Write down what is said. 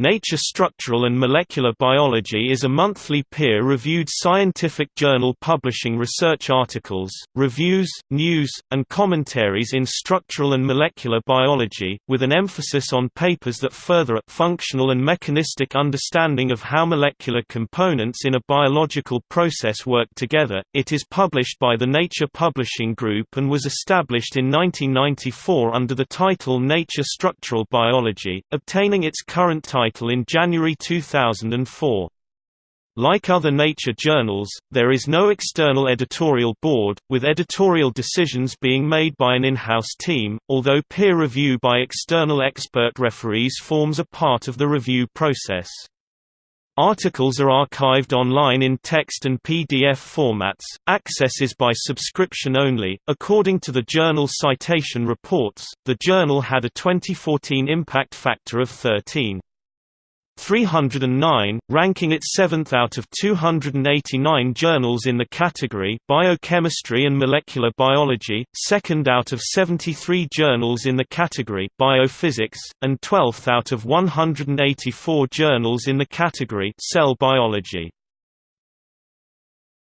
Nature Structural and Molecular Biology is a monthly peer-reviewed scientific journal publishing research articles, reviews, news, and commentaries in structural and molecular biology, with an emphasis on papers that further a functional and mechanistic understanding of how molecular components in a biological process work together. It is published by the Nature Publishing Group and was established in 1994 under the title Nature Structural Biology, obtaining its current title title in January 2004. Like other nature journals, there is no external editorial board, with editorial decisions being made by an in-house team, although peer review by external expert referees forms a part of the review process. Articles are archived online in text and PDF formats. Access is by subscription only. According to the journal Citation Reports, the journal had a 2014 impact factor of 13. 309, ranking it 7th out of 289 journals in the category Biochemistry and Molecular Biology, 2nd out of 73 journals in the category Biophysics, and 12th out of 184 journals in the category Cell Biology.